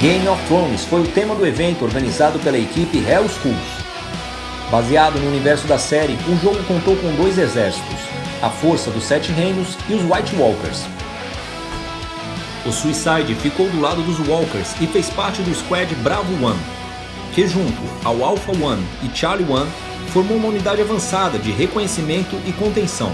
Game of Thrones foi o tema do evento organizado pela equipe Hell Schools. Baseado no universo da série, o jogo contou com dois exércitos, a Força dos Sete Reinos e os White Walkers. O Suicide ficou do lado dos Walkers e fez parte do Squad Bravo One, que junto ao Alpha One e Charlie One formou uma unidade avançada de reconhecimento e contenção.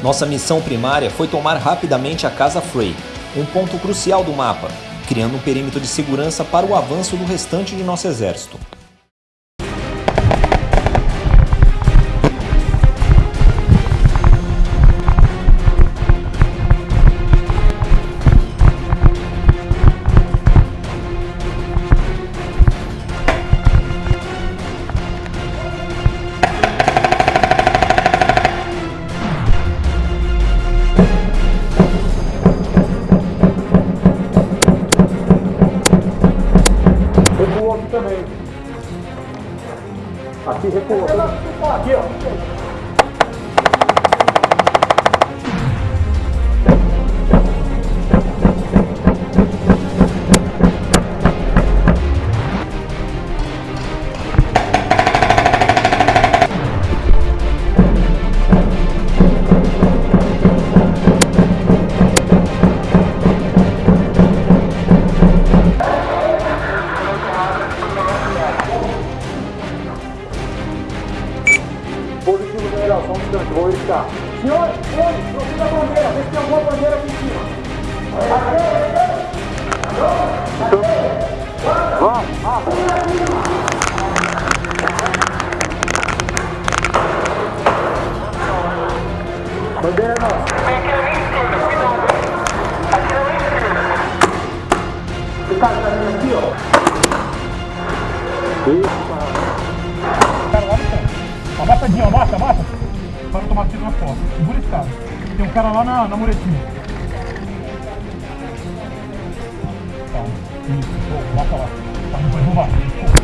Nossa missão primária foi tomar rapidamente a Casa Frey, um ponto crucial do mapa, criando um perímetro de segurança para o avanço do restante de nosso exército. Recuou. Aqui, ó. Cara lá no canto. Abaixadinho, abaixa, abaixa. Para tomar tiro nas costas. Segura esse cara. Tem um cara lá na, na muretinha. Tá. Isso, pô, bota lá. Tá, não vai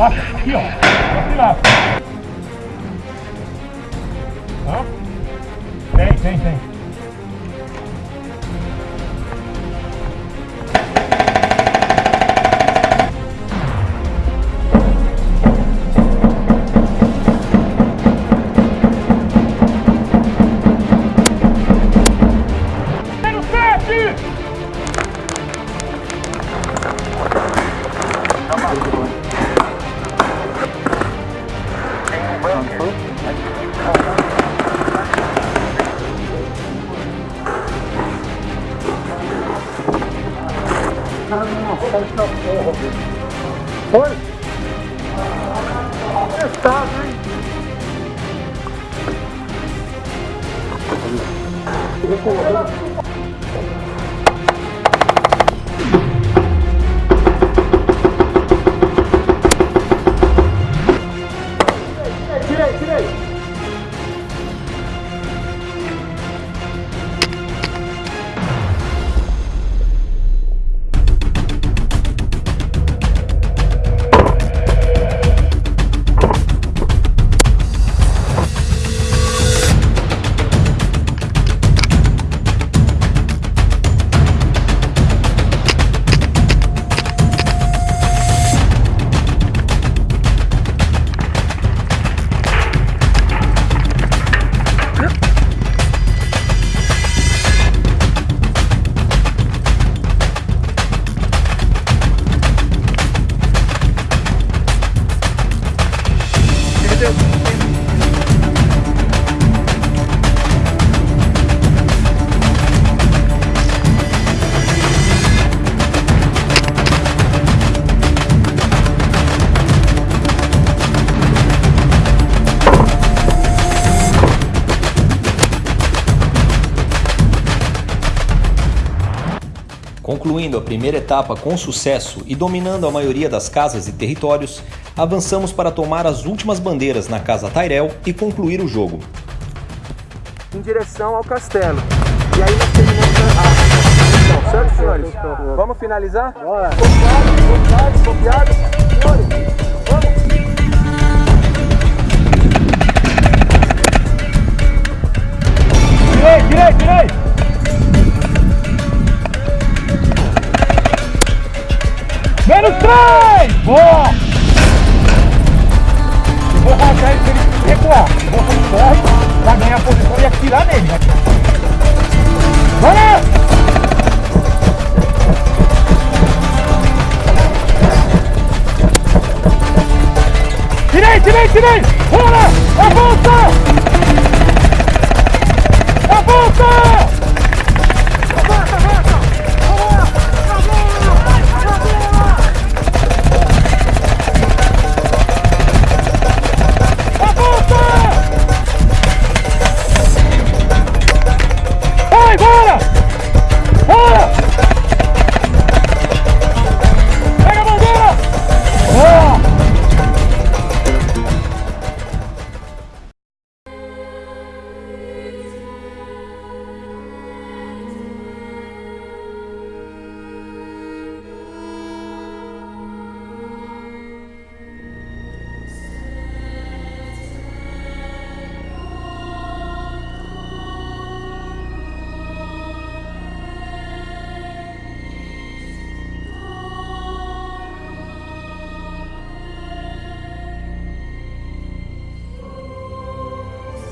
Abaixa, aqui ó. Aqui lá. Hã? Tem, tem, tem. Tem no sete! Foi? Estado, hein? Recuou. Concluindo a primeira etapa com sucesso e dominando a maioria das casas e territórios, avançamos para tomar as últimas bandeiras na casa Tyrell e concluir o jogo. Em direção ao castelo. E aí nós terminamos a missão, certo, senhores? Vamos finalizar? Bora! Copiados, copiados, copiados. Senhores, vamos! Tirei, tirei, tirei! Boa! Eu vou rachar ele pra ele recuar. Eu vou fazer corre pra ganhar a posição e atirar nele. né? Bora! Tirei, tirei, tirei! Bora! Avança!